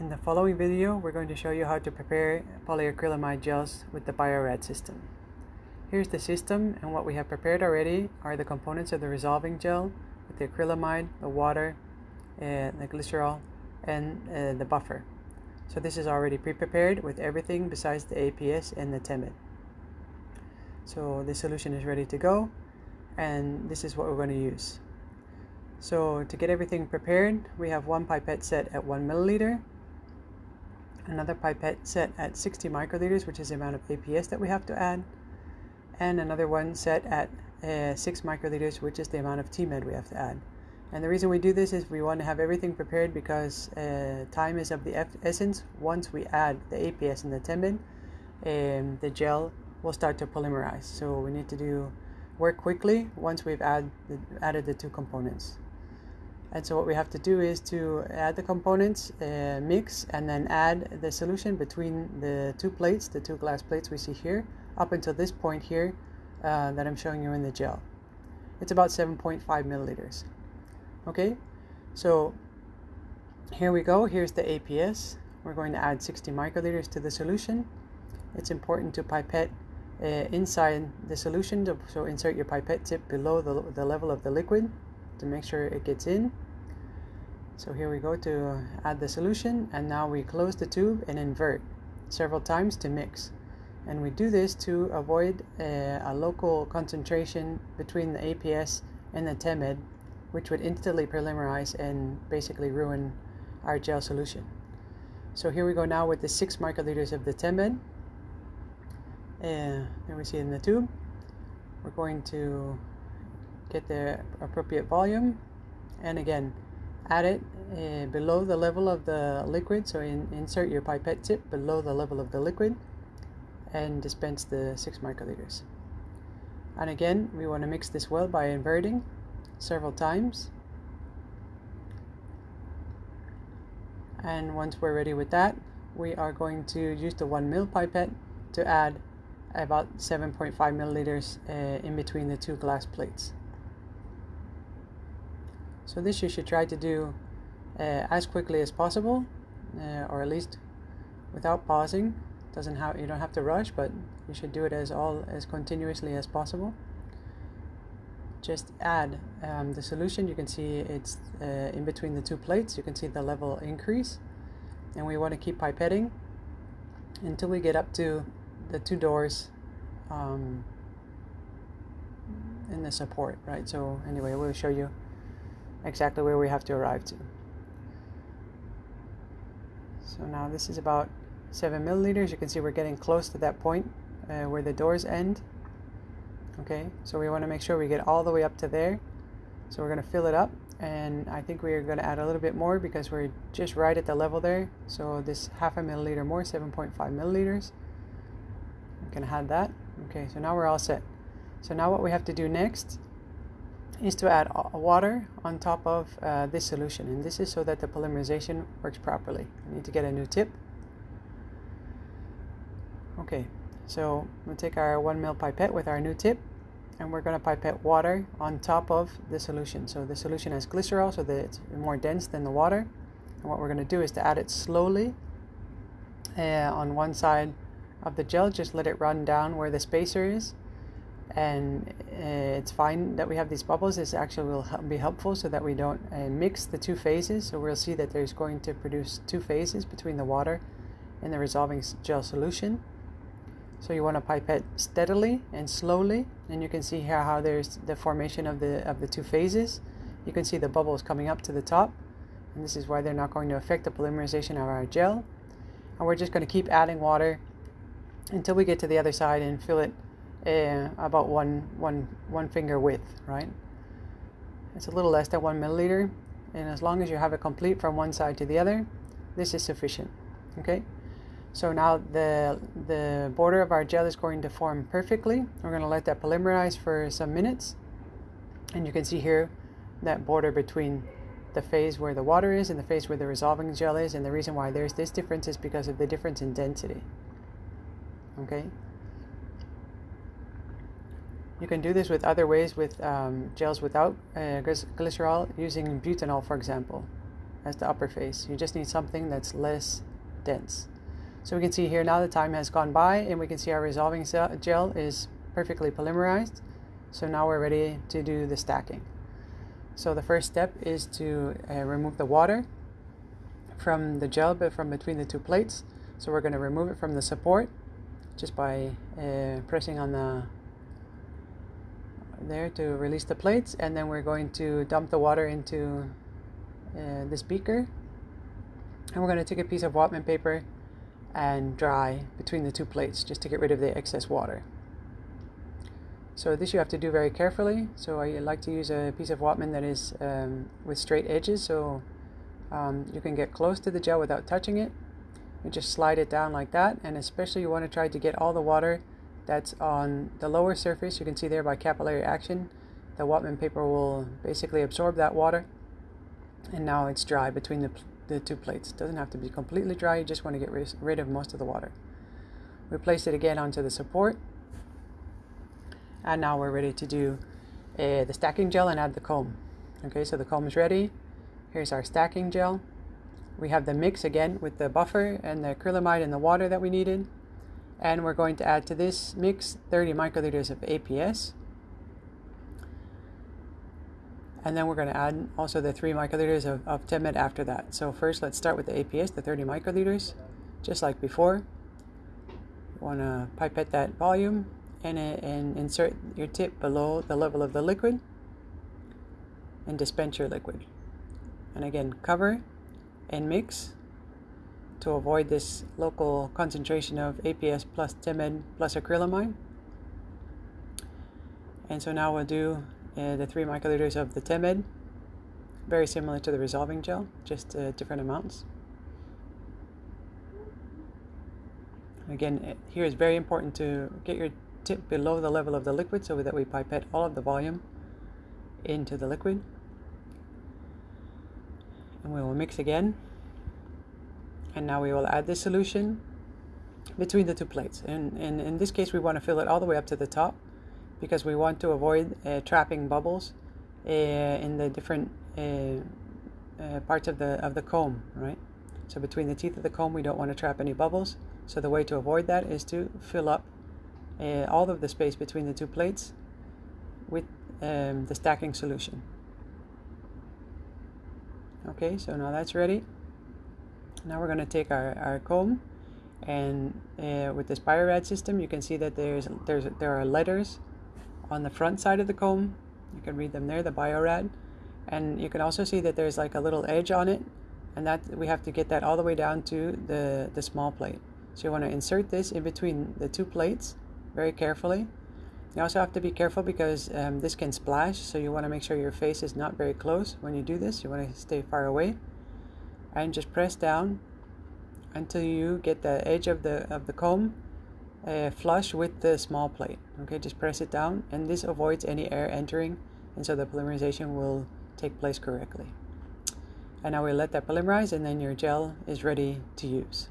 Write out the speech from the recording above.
In the following video, we're going to show you how to prepare polyacrylamide gels with the BioRad system. Here's the system and what we have prepared already are the components of the resolving gel with the acrylamide, the water, uh, the glycerol, and uh, the buffer. So this is already pre-prepared with everything besides the APS and the TEMED. So the solution is ready to go and this is what we're going to use. So to get everything prepared, we have one pipette set at 1 milliliter, another pipette set at 60 microliters, which is the amount of APS that we have to add, and another one set at uh, 6 microliters, which is the amount of TEMED we have to add. And the reason we do this is we want to have everything prepared because uh, time is of the essence. Once we add the APS and the TEMED, um, the gel will start to polymerize. So we need to do work quickly once we've add the, added the two components. And so what we have to do is to add the components, uh, mix, and then add the solution between the two plates, the two glass plates we see here, up until this point here uh, that I'm showing you in the gel. It's about 7.5 milliliters. Okay, so here we go. Here's the APS. We're going to add 60 microliters to the solution. It's important to pipette uh, inside the solution, to, so insert your pipette tip below the, the level of the liquid to make sure it gets in. So here we go to add the solution and now we close the tube and invert several times to mix. And we do this to avoid uh, a local concentration between the APS and the TEMED, which would instantly polymerize and basically ruin our gel solution. So here we go now with the 6 microliters of the TEMED. And there we see it in the tube. We're going to get the appropriate volume and again add it uh, below the level of the liquid so in, insert your pipette tip below the level of the liquid and dispense the 6 microliters. And again we want to mix this well by inverting several times. And once we're ready with that we are going to use the 1 mil pipette to add about 7.5 milliliters uh, in between the two glass plates so this you should try to do uh, as quickly as possible, uh, or at least without pausing. Doesn't have you don't have to rush, but you should do it as all as continuously as possible. Just add um, the solution. You can see it's uh, in between the two plates. You can see the level increase, and we want to keep pipetting until we get up to the two doors um, in the support, right? So anyway, we'll show you exactly where we have to arrive to. So now this is about 7 milliliters. You can see we're getting close to that point uh, where the doors end. Okay, so we want to make sure we get all the way up to there. So we're going to fill it up and I think we're going to add a little bit more because we're just right at the level there. So this half a milliliter more, 7.5 milliliters. Going to add that. Okay, so now we're all set. So now what we have to do next is to add water on top of uh, this solution and this is so that the polymerization works properly. I need to get a new tip. Okay, so we'll take our 1 mil pipette with our new tip and we're going to pipette water on top of the solution. So the solution has glycerol so that it's more dense than the water. And what we're going to do is to add it slowly uh, on one side of the gel, just let it run down where the spacer is and uh, it's fine that we have these bubbles. This actually will be helpful so that we don't uh, mix the two phases. So we'll see that there's going to produce two phases between the water and the resolving gel solution. So you want to pipette steadily and slowly and you can see here how there's the formation of the of the two phases. You can see the bubbles coming up to the top and this is why they're not going to affect the polymerization of our gel. And we're just going to keep adding water until we get to the other side and fill it uh, about one, one, one finger width, right? It's a little less than one milliliter, and as long as you have it complete from one side to the other, this is sufficient, okay? So now the, the border of our gel is going to form perfectly. We're going to let that polymerize for some minutes. And you can see here that border between the phase where the water is and the phase where the resolving gel is. And the reason why there's this difference is because of the difference in density. Okay, you can do this with other ways with um, gels without uh, glycerol using butanol, for example. as the upper face. You just need something that's less dense. So we can see here now the time has gone by and we can see our resolving gel is perfectly polymerized. So now we're ready to do the stacking. So the first step is to uh, remove the water from the gel but from between the two plates. So we're going to remove it from the support just by uh, pressing on the there to release the plates and then we're going to dump the water into uh, this beaker and we're going to take a piece of Whatman paper and dry between the two plates just to get rid of the excess water. So this you have to do very carefully. So I like to use a piece of Whatman that is um, with straight edges so um, you can get close to the gel without touching it. You just slide it down like that and especially you want to try to get all the water that's on the lower surface. You can see there by capillary action the Whatman paper will basically absorb that water and now it's dry between the, the two plates. It doesn't have to be completely dry, you just want to get rid of most of the water. We place it again onto the support and now we're ready to do uh, the stacking gel and add the comb. Okay, so the comb is ready. Here's our stacking gel. We have the mix again with the buffer and the acrylamide and the water that we needed. And we're going to add to this mix 30 microliters of APS. And then we're going to add also the 3 microliters of, of Temed after that. So first let's start with the APS, the 30 microliters, just like before. You want to pipette that volume and, and insert your tip below the level of the liquid and dispense your liquid. And again, cover and mix to avoid this local concentration of APS plus Temed plus acrylamide. And so now we'll do uh, the 3 microliters of the Temed, very similar to the resolving gel, just uh, different amounts. Again, here is very important to get your tip below the level of the liquid so that we pipette all of the volume into the liquid. And we will mix again and now we will add the solution between the two plates. And, and in this case we want to fill it all the way up to the top because we want to avoid uh, trapping bubbles uh, in the different uh, uh, parts of the of the comb right? So between the teeth of the comb we don't want to trap any bubbles. So the way to avoid that is to fill up uh, all of the space between the two plates with um, the stacking solution. Okay so now that's ready now we're going to take our, our comb and uh, with this biorad system you can see that there's there's there are letters on the front side of the comb. You can read them there the biorad and you can also see that there's like a little edge on it and that we have to get that all the way down to the the small plate. So you want to insert this in between the two plates very carefully. You also have to be careful because um, this can splash so you want to make sure your face is not very close when you do this. You want to stay far away and just press down until you get the edge of the of the comb uh, flush with the small plate okay? Just press it down and this avoids any air entering and so the polymerization will take place correctly. And now we let that polymerize and then your gel is ready to use